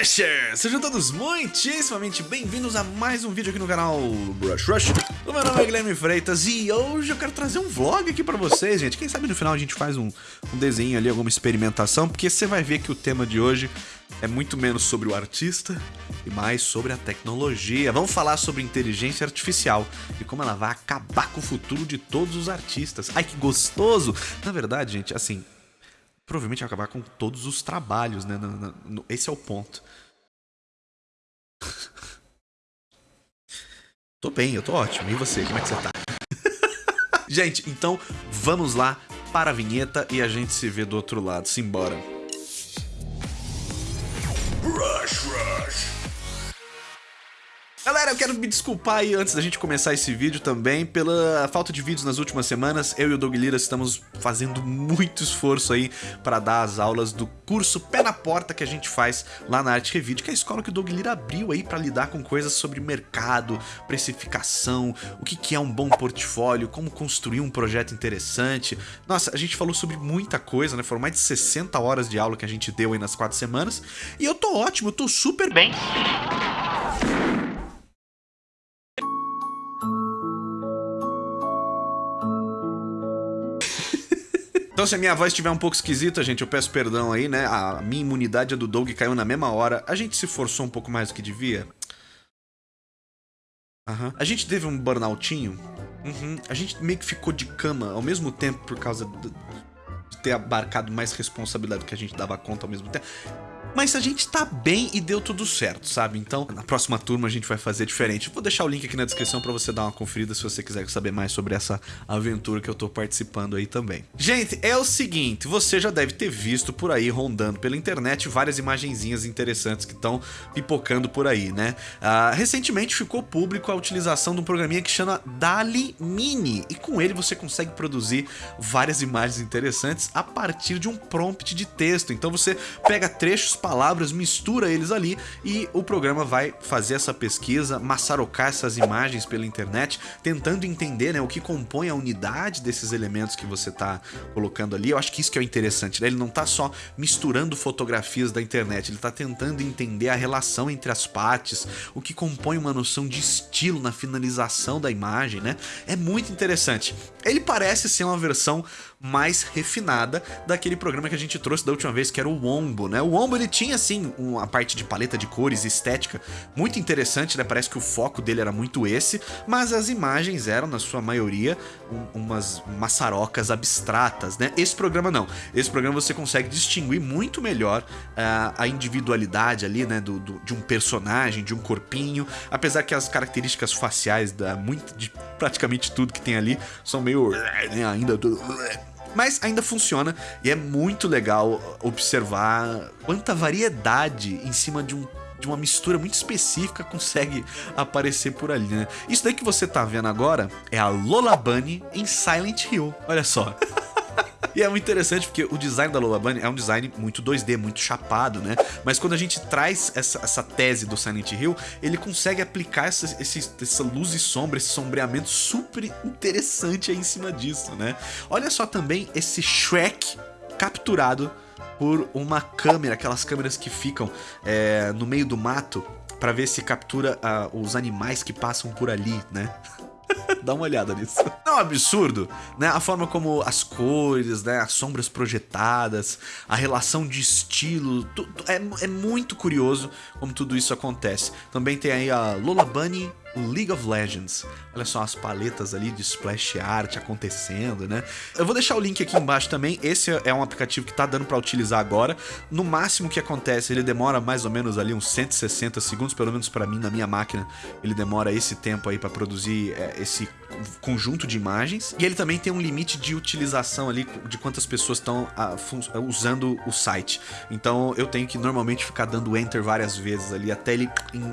Rushers! Sejam todos muitíssimamente bem-vindos a mais um vídeo aqui no canal Brush Rush. O meu nome é Guilherme Freitas e hoje eu quero trazer um vlog aqui pra vocês, gente. Quem sabe no final a gente faz um, um desenho ali, alguma experimentação, porque você vai ver que o tema de hoje é muito menos sobre o artista e mais sobre a tecnologia. Vamos falar sobre inteligência artificial e como ela vai acabar com o futuro de todos os artistas. Ai, que gostoso! Na verdade, gente, assim, provavelmente vai acabar com todos os trabalhos, né? esse é o ponto. tô bem, eu tô ótimo. E você, como é que você tá? gente, então vamos lá para a vinheta e a gente se vê do outro lado. Simbora. Quero me desculpar aí antes da gente começar esse vídeo também pela falta de vídeos nas últimas semanas. Eu e o Doug Lira estamos fazendo muito esforço aí para dar as aulas do curso Pé na Porta que a gente faz lá na Arte Revide, que é a escola que o Doug Lira abriu aí para lidar com coisas sobre mercado, precificação, o que, que é um bom portfólio, como construir um projeto interessante. Nossa, a gente falou sobre muita coisa, né? Foram mais de 60 horas de aula que a gente deu aí nas quatro semanas. E eu tô ótimo, eu tô super bem. Então se a minha voz estiver um pouco esquisita, gente, eu peço perdão aí, né? A minha imunidade a do Doug caiu na mesma hora. A gente se forçou um pouco mais do que devia. Uhum. A gente teve um burnoutinho. Uhum. A gente meio que ficou de cama ao mesmo tempo por causa de ter abarcado mais responsabilidade do que a gente dava conta ao mesmo tempo. Mas a gente tá bem e deu tudo certo, sabe? Então, na próxima turma a gente vai fazer diferente. Vou deixar o link aqui na descrição pra você dar uma conferida se você quiser saber mais sobre essa aventura que eu tô participando aí também. Gente, é o seguinte, você já deve ter visto por aí, rondando pela internet, várias imagenzinhas interessantes que estão pipocando por aí, né? Uh, recentemente ficou público a utilização de um programinha que chama Dali Mini, e com ele você consegue produzir várias imagens interessantes a partir de um prompt de texto. Então você pega trechos palavras, mistura eles ali e o programa vai fazer essa pesquisa, maçarocar essas imagens pela internet, tentando entender né, o que compõe a unidade desses elementos que você está colocando ali. Eu acho que isso que é interessante, né? Ele não está só misturando fotografias da internet, ele está tentando entender a relação entre as partes, o que compõe uma noção de estilo na finalização da imagem, né? É muito interessante. Ele parece ser uma versão mais refinada daquele programa que a gente trouxe da última vez, que era o Wombo, né? O Wombo, ele tinha, assim, uma parte de paleta de cores, estética, muito interessante, né? Parece que o foco dele era muito esse, mas as imagens eram, na sua maioria, um, umas maçarocas abstratas, né? Esse programa não. Esse programa você consegue distinguir muito melhor uh, a individualidade ali, né? Do, do, de um personagem, de um corpinho, apesar que as características faciais da muito, de praticamente tudo que tem ali são meio... Né, ainda mas ainda funciona e é muito legal observar quanta variedade em cima de um de uma mistura muito específica consegue aparecer por ali, né? Isso daí que você tá vendo agora é a Lola Bunny em Silent Hill. Olha só. E é muito interessante porque o design da Lola Bunny é um design muito 2D, muito chapado, né? Mas quando a gente traz essa, essa tese do Silent Hill, ele consegue aplicar essa, esse, essa luz e sombra, esse sombreamento super interessante aí em cima disso, né? Olha só também esse Shrek capturado por uma câmera, aquelas câmeras que ficam é, no meio do mato para ver se captura uh, os animais que passam por ali, né? Dá uma olhada nisso. É um absurdo, né? A forma como as cores, né? As sombras projetadas, a relação de estilo, é, é muito curioso como tudo isso acontece. Também tem aí a Lola Bunny League of Legends. Olha só as paletas ali de splash art acontecendo, né? Eu vou deixar o link aqui embaixo também. Esse é um aplicativo que tá dando para utilizar agora. No máximo que acontece, ele demora mais ou menos ali uns 160 segundos, pelo menos para mim na minha máquina, ele demora esse tempo aí para produzir é, esse conjunto de imagens. E ele também tem um limite de utilização ali de quantas pessoas estão usando o site. Então eu tenho que normalmente ficar dando enter várias vezes ali até ele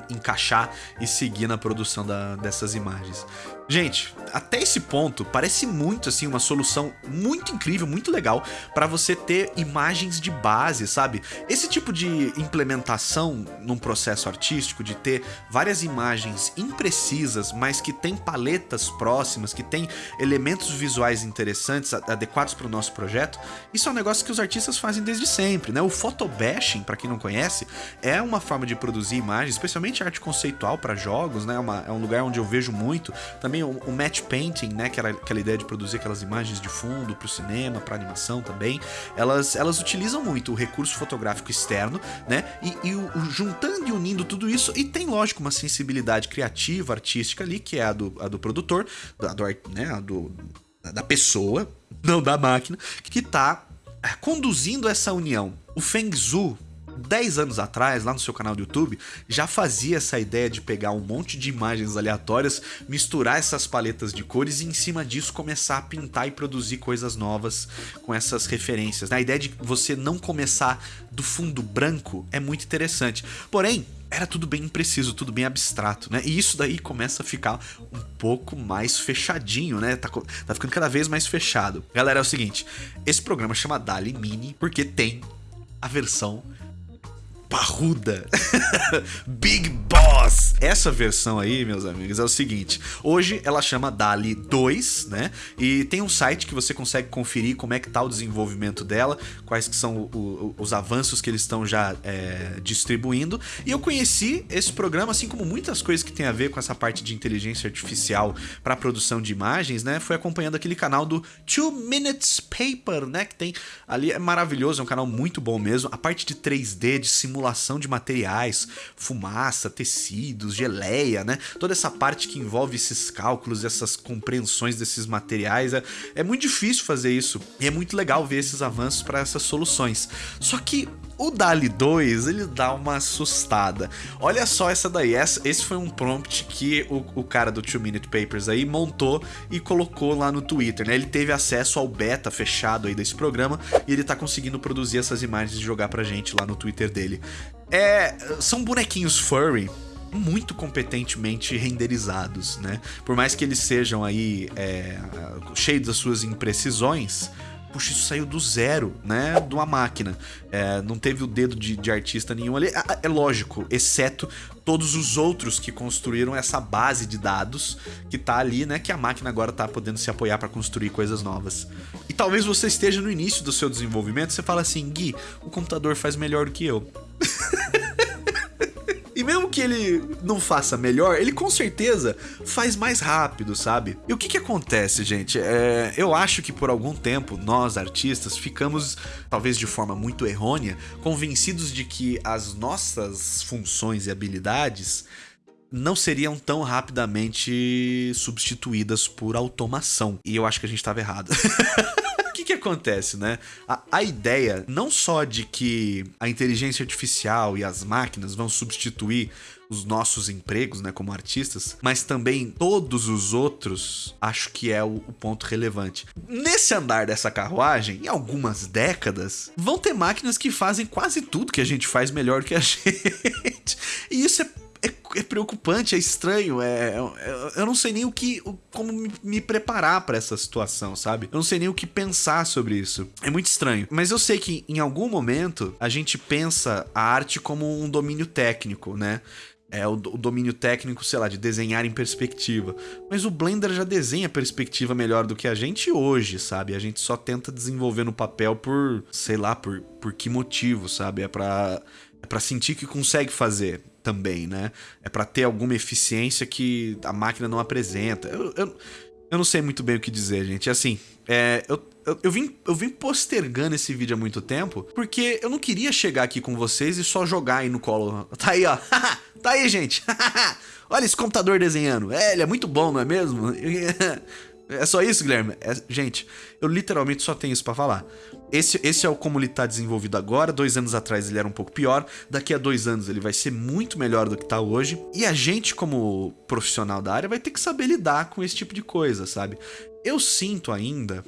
encaixar e seguir na produção da, dessas imagens. Gente, até esse ponto parece muito assim uma solução muito incrível, muito legal para você ter imagens de base, sabe? Esse tipo de implementação num processo artístico de ter várias imagens imprecisas, mas que tem paletas próximas, que tem elementos visuais interessantes, adequados para o nosso projeto, isso é um negócio que os artistas fazem desde sempre, né? O photobashing, para quem não conhece, é uma forma de produzir imagens, especialmente arte conceitual para jogos, né? Uma, é um lugar onde eu vejo muito também também o, o match painting, né, que era aquela ideia de produzir aquelas imagens de fundo para o cinema, para animação também, elas, elas utilizam muito o recurso fotográfico externo, né, e, e o, o, juntando e unindo tudo isso, e tem, lógico, uma sensibilidade criativa, artística ali, que é a do, a do produtor, da, do, né, a do, da pessoa, não da máquina, que está conduzindo essa união. O Feng Zhu 10 anos atrás, lá no seu canal do YouTube, já fazia essa ideia de pegar um monte de imagens aleatórias, misturar essas paletas de cores e em cima disso começar a pintar e produzir coisas novas com essas referências. A ideia de você não começar do fundo branco é muito interessante. Porém, era tudo bem impreciso, tudo bem abstrato, né? E isso daí começa a ficar um pouco mais fechadinho, né? Tá, tá ficando cada vez mais fechado. Galera, é o seguinte, esse programa chama Dali Mini porque tem a versão parruda. Big Essa versão aí, meus amigos, é o seguinte. Hoje ela chama DALI 2, né? E tem um site que você consegue conferir como é que tá o desenvolvimento dela, quais que são o, o, os avanços que eles estão já é, distribuindo. E eu conheci esse programa, assim como muitas coisas que tem a ver com essa parte de inteligência artificial para produção de imagens, né? Foi acompanhando aquele canal do Two Minutes Paper, né? Que tem ali, é maravilhoso, é um canal muito bom mesmo. A parte de 3D, de simulação de materiais, fumaça, tecidos, geleia, né? Toda essa parte que envolve esses cálculos, essas compreensões desses materiais, é, é muito difícil fazer isso. E é muito legal ver esses avanços para essas soluções. Só que o DALI 2, ele dá uma assustada. Olha só essa daí, essa, esse foi um prompt que o, o cara do 2 Minute Papers aí montou e colocou lá no Twitter, né? Ele teve acesso ao beta fechado aí desse programa e ele tá conseguindo produzir essas imagens e jogar pra gente lá no Twitter dele. É, são bonequinhos furry muito competentemente renderizados, né? Por mais que eles sejam aí é, cheios das suas imprecisões, puxa, isso saiu do zero, né? De uma máquina. É, não teve o dedo de, de artista nenhum ali. É, é, lógico, exceto todos os outros que construíram essa base de dados que tá ali, né? Que a máquina agora tá podendo se apoiar para construir coisas novas. E talvez você esteja no início do seu desenvolvimento, você fala assim, Gui, o computador faz melhor do que eu. Mesmo que ele não faça melhor, ele com certeza faz mais rápido, sabe? E o que que acontece, gente? É, eu acho que por algum tempo nós, artistas, ficamos, talvez de forma muito errônea, convencidos de que as nossas funções e habilidades não seriam tão rapidamente substituídas por automação. E eu acho que a gente estava errado. que acontece, né? A, a ideia não só de que a inteligência artificial e as máquinas vão substituir os nossos empregos, né, como artistas, mas também todos os outros, acho que é o, o, ponto relevante. Nesse andar dessa carruagem, em algumas décadas, vão ter máquinas que fazem quase tudo que a gente faz melhor que a gente. E isso é é, é, preocupante, é estranho, é, é, eu não sei nem o que, como me, preparar para essa situação, sabe? Eu não sei nem o que pensar sobre isso. É muito estranho. Mas eu sei que em algum momento a gente pensa a arte como um domínio técnico, né? É o, o domínio técnico, sei lá, de desenhar em perspectiva. Mas o Blender já desenha perspectiva melhor do que a gente hoje, sabe? A gente só tenta desenvolver no papel por, sei lá, por, por que motivo, sabe? É pra, é pra sentir que consegue fazer também, né? É para ter alguma eficiência que a máquina não apresenta. Eu, eu, eu, não sei muito bem o que dizer, gente. Assim, é, eu, eu, eu, vim, eu vim postergando esse vídeo há muito tempo porque eu não queria chegar aqui com vocês e só jogar aí no colo. Tá aí, ó. tá aí, gente. Olha esse computador desenhando. É, ele é muito bom, não é mesmo? É só isso, Guilherme? É, gente, eu literalmente só tenho isso para falar. Esse, esse é o como ele tá desenvolvido agora. Dois anos atrás ele era um pouco pior. Daqui a dois anos ele vai ser muito melhor do que tá hoje. E a gente, como profissional da área, vai ter que saber lidar com esse tipo de coisa, sabe? Eu sinto ainda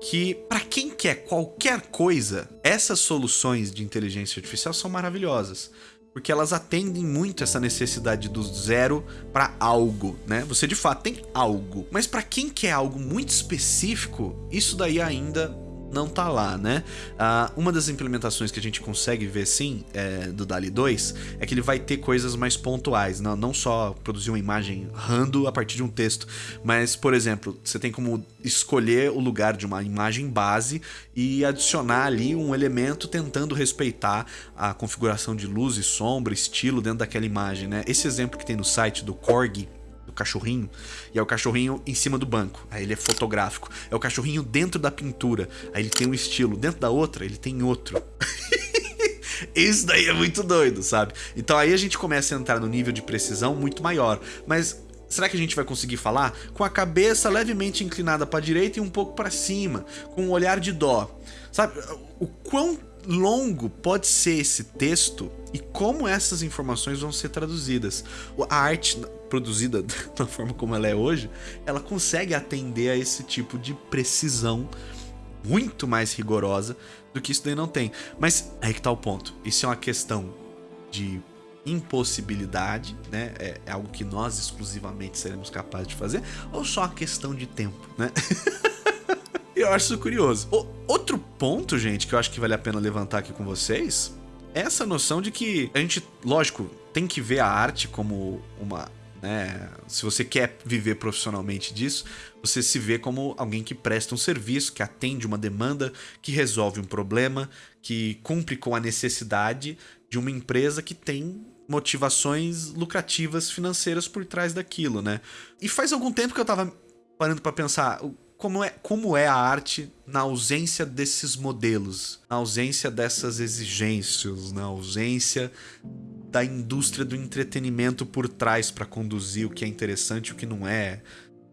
que para quem quer qualquer coisa, essas soluções de inteligência artificial são maravilhosas. Porque elas atendem muito essa necessidade do zero para algo, né? Você de fato tem algo, mas para quem quer algo muito específico, isso daí ainda não tá lá, né? Uh, uma das implementações que a gente consegue ver sim é, do DALI 2 é que ele vai ter coisas mais pontuais, não, não só produzir uma imagem rando a partir de um texto, mas, por exemplo, você tem como escolher o lugar de uma imagem base e adicionar ali um elemento tentando respeitar a configuração de luz e sombra, estilo dentro daquela imagem, né? Esse exemplo que tem no site do Korg, cachorrinho, e é o cachorrinho em cima do banco, aí ele é fotográfico. É o cachorrinho dentro da pintura, aí ele tem um estilo. Dentro da outra, ele tem outro. Isso daí é muito doido, sabe? Então aí a gente começa a entrar no nível de precisão muito maior. Mas será que a gente vai conseguir falar com a cabeça levemente inclinada para a direita e um pouco para cima, com um olhar de dó? Sabe? O quão longo pode ser esse texto e como essas informações vão ser traduzidas. A arte produzida da forma como ela é hoje, ela consegue atender a esse tipo de precisão muito mais rigorosa do que isso daí não tem. Mas aí que tá o ponto. Isso é uma questão de impossibilidade, né? É, é algo que nós exclusivamente seremos capazes de fazer, ou só a questão de tempo, né? eu acho isso curioso. O, outro ponto, gente, que eu acho que vale a pena levantar aqui com vocês é essa noção de que a gente, lógico, tem que ver a arte como uma né? Se você quer viver profissionalmente disso, você se vê como alguém que presta um serviço, que atende uma demanda, que resolve um problema, que cumpre com a necessidade de uma empresa que tem motivações lucrativas financeiras por trás daquilo, né? E faz algum tempo que eu tava parando para pensar como é, como é a arte na ausência desses modelos, na ausência dessas exigências, na ausência da indústria do entretenimento por trás para conduzir o que é interessante e o que não é,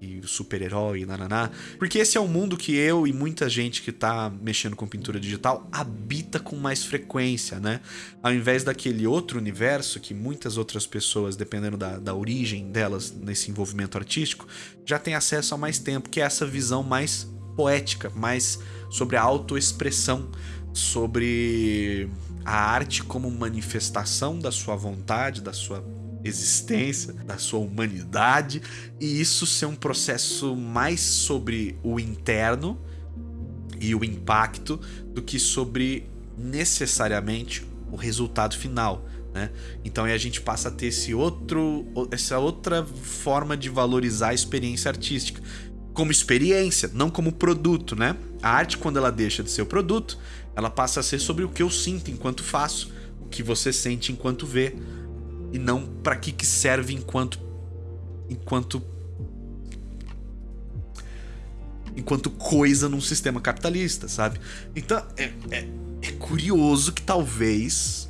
e super-herói, nananá. Porque esse é o mundo que eu e muita gente que tá mexendo com pintura digital habita com mais frequência, né? Ao invés daquele outro universo que muitas outras pessoas, dependendo da, da origem delas nesse envolvimento artístico, já tem acesso há mais tempo, que é essa visão mais poética, mais sobre a autoexpressão, sobre a arte como manifestação da sua vontade, da sua existência, da sua humanidade, e isso ser um processo mais sobre o interno e o impacto do que sobre necessariamente o resultado final. Né? Então aí a gente passa a ter esse outro, essa outra forma de valorizar a experiência artística como experiência, não como produto, né? A arte quando ela deixa de ser o produto, ela passa a ser sobre o que eu sinto enquanto faço, o que você sente enquanto vê, e não para que que serve enquanto enquanto enquanto coisa num sistema capitalista, sabe? Então é, é, é curioso que talvez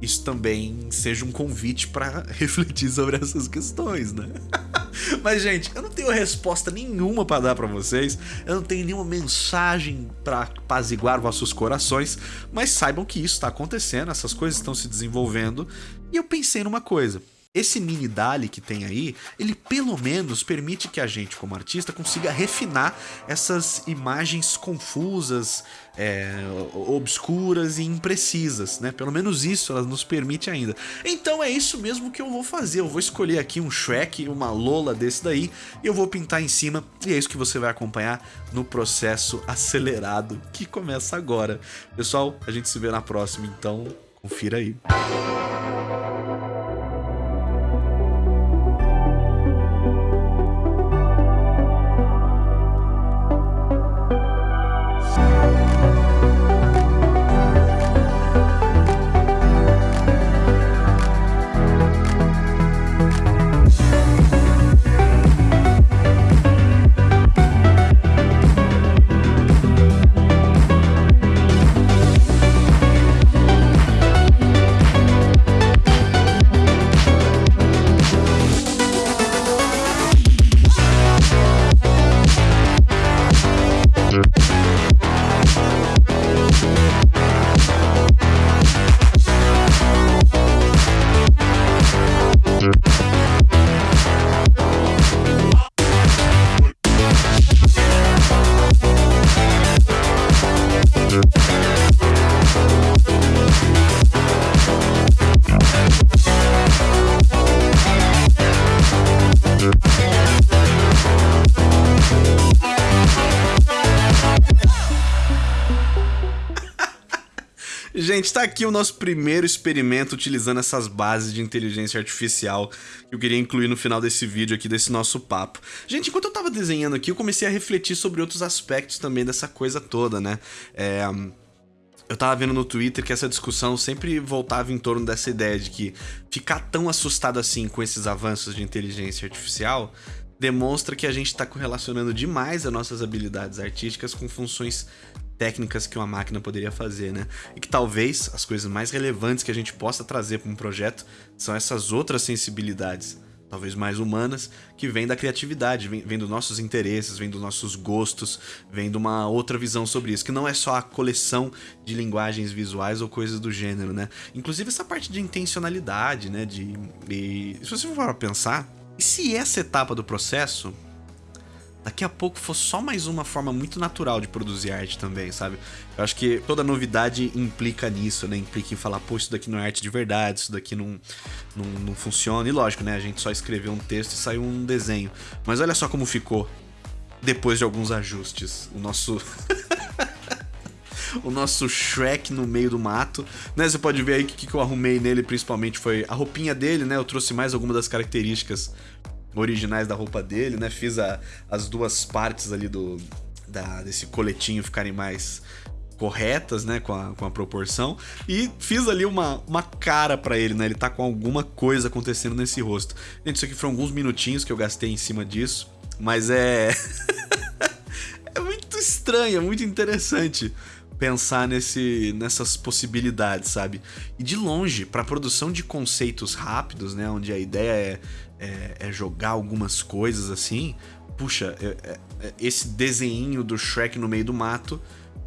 isso também seja um convite para refletir sobre essas questões, né? Mas, gente, eu não tenho resposta nenhuma para dar para vocês, eu não tenho nenhuma mensagem para apaziguar vossos corações, mas saibam que isso está acontecendo, essas coisas estão se desenvolvendo, e eu pensei numa coisa. Esse mini DALI que tem aí, ele pelo menos permite que a gente, como artista, consiga refinar essas imagens confusas, é, obscuras e imprecisas, né? Pelo menos isso ela nos permite ainda. Então é isso mesmo que eu vou fazer. Eu vou escolher aqui um Shrek, uma Lola desse daí, e eu vou pintar em cima, e é isso que você vai acompanhar no processo acelerado que começa agora. Pessoal, a gente se vê na próxima, então confira aí. Gente, tá aqui o nosso primeiro experimento utilizando essas bases de inteligência artificial que eu queria incluir no final desse vídeo aqui, desse nosso papo. Gente, enquanto eu tava desenhando aqui, eu comecei a refletir sobre outros aspectos também dessa coisa toda, né? É... Eu tava vendo no Twitter que essa discussão sempre voltava em torno dessa ideia de que ficar tão assustado assim com esses avanços de inteligência artificial demonstra que a gente está correlacionando demais as nossas habilidades artísticas com funções técnicas que uma máquina poderia fazer, né? E que talvez as coisas mais relevantes que a gente possa trazer para um projeto são essas outras sensibilidades, talvez mais humanas, que vêm da criatividade, vêm, vêm dos nossos interesses, vêm dos nossos gostos, vêm de uma outra visão sobre isso, que não é só a coleção de linguagens visuais ou coisas do gênero, né? Inclusive essa parte de intencionalidade, né? De, e, se você for pensar, e se essa etapa do processo daqui a pouco for só mais uma forma muito natural de produzir arte também, sabe? Eu acho que toda novidade implica nisso, né? Implica em falar, pô, isso daqui não é arte de verdade, isso daqui não, não, não funciona. E lógico, né? A gente só escreveu um texto e saiu um desenho. Mas olha só como ficou depois de alguns ajustes. O nosso. o nosso Shrek no meio do mato, né? Você pode ver aí que, que eu arrumei nele principalmente foi a roupinha dele, né? Eu trouxe mais algumas das características originais da roupa dele, né? Fiz a, as duas partes ali do da, desse coletinho ficarem mais corretas, né, com a, com a proporção, e fiz ali uma, uma cara para ele, né, ele tá com alguma coisa acontecendo nesse rosto. Gente, isso aqui foram alguns minutinhos que eu gastei em cima disso, mas é... é muito estranho, é muito interessante pensar nesse, nessas possibilidades, sabe? E de longe, para produção de conceitos rápidos, né, onde a ideia é é, é jogar algumas coisas assim, puxa, é, é, é, esse desenho do Shrek no meio do mato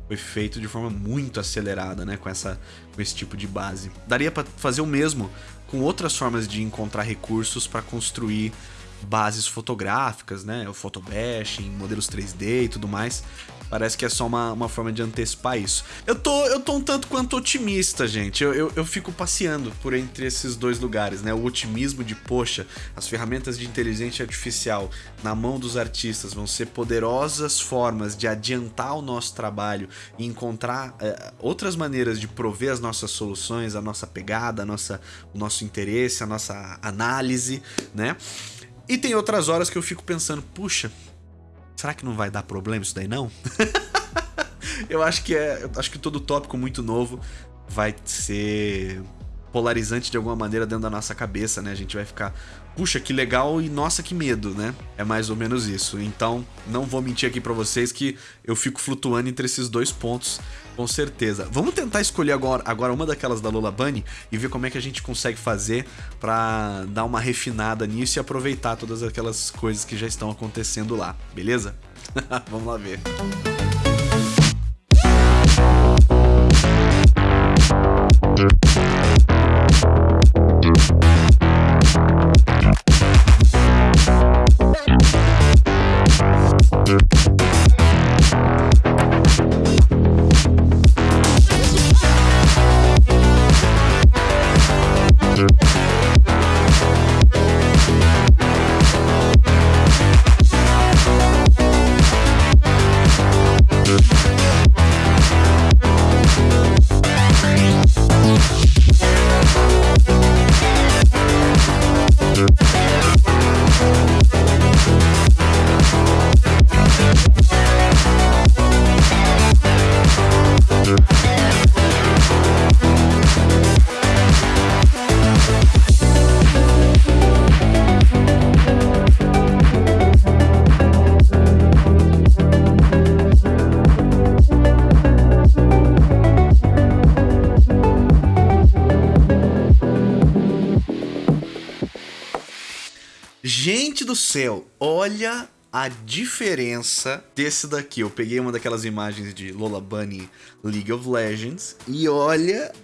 foi feito de forma muito acelerada, né, com essa com esse tipo de base. Daria para fazer o mesmo com outras formas de encontrar recursos para construir bases fotográficas, né, o photobashing, modelos 3D e tudo mais, Parece que é só uma, uma forma de antecipar isso. Eu tô, eu tô um tanto quanto otimista, gente. Eu, eu, eu fico passeando por entre esses dois lugares, né? O otimismo de, poxa, as ferramentas de inteligência artificial na mão dos artistas vão ser poderosas formas de adiantar o nosso trabalho e encontrar é, outras maneiras de prover as nossas soluções, a nossa pegada, a nossa, o nosso interesse, a nossa análise, né? E tem outras horas que eu fico pensando, puxa, Será que não vai dar problema isso daí não? eu acho que é, acho que todo tópico muito novo vai ser polarizante de alguma maneira dentro da nossa cabeça, né? A gente vai ficar, puxa, que legal e nossa, que medo, né? É mais ou menos isso. Então, não vou mentir aqui para vocês que eu fico flutuando entre esses dois pontos, com certeza. Vamos tentar escolher agora, agora uma daquelas da Lola Bunny e ver como é que a gente consegue fazer para dar uma refinada nisso e aproveitar todas aquelas coisas que já estão acontecendo lá, beleza? Vamos lá ver. Gente céu, olha a diferença desse daqui. Eu peguei uma daquelas imagens de Lola Bunny League of Legends e olha...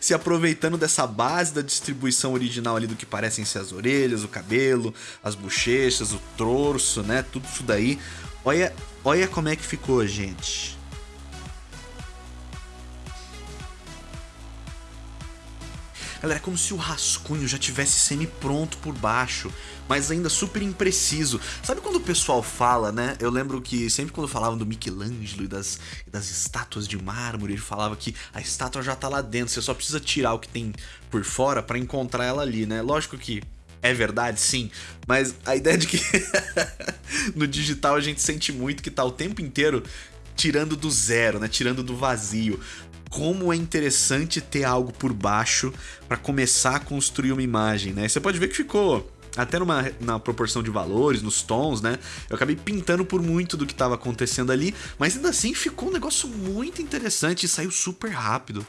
se aproveitando dessa base da distribuição original ali do que parecem ser as orelhas, o cabelo, as bochechas, o torso, né? Tudo isso daí. Olha, olha como é que ficou, gente. Galera, é como se o rascunho já tivesse semi-pronto por baixo, mas ainda super impreciso. Sabe quando o pessoal fala, né? Eu lembro que sempre quando falavam do Michelangelo e das, das estátuas de mármore, ele falava que a estátua já tá lá dentro, você só precisa tirar o que tem por fora para encontrar ela ali, né? Lógico que é verdade, sim, mas a ideia de que no digital a gente sente muito que tá o tempo inteiro tirando do zero, né? Tirando do vazio. Como é interessante ter algo por baixo para começar a construir uma imagem, né? Você pode ver que ficou até numa na proporção de valores, nos tons, né? Eu acabei pintando por muito do que estava acontecendo ali, mas ainda assim ficou um negócio muito interessante e saiu super rápido.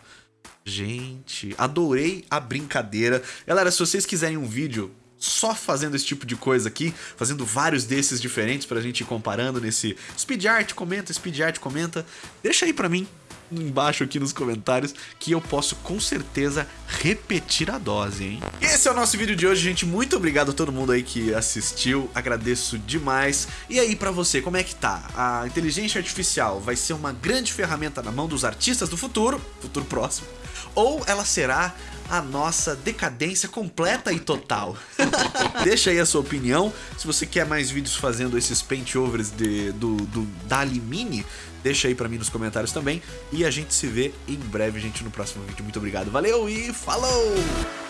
Gente, adorei a brincadeira. Galera, se vocês quiserem um vídeo só fazendo esse tipo de coisa aqui, fazendo vários desses diferentes pra gente ir comparando nesse speed art, comenta, speed art, comenta. Deixa aí pra mim embaixo aqui nos comentários que eu posso com certeza repetir a dose, hein? Esse é o nosso vídeo de hoje, gente. Muito obrigado a todo mundo aí que assistiu. Agradeço demais. E aí, pra você, como é que tá? A inteligência artificial vai ser uma grande ferramenta na mão dos artistas do futuro, futuro próximo, ou ela será a nossa decadência completa e total. Deixa aí a sua opinião. Se você quer mais vídeos fazendo esses paintovers de, do, do Dali Mini, deixa aí pra mim nos comentários também. E a gente se vê em breve, gente, no próximo vídeo. Muito obrigado, valeu e falou!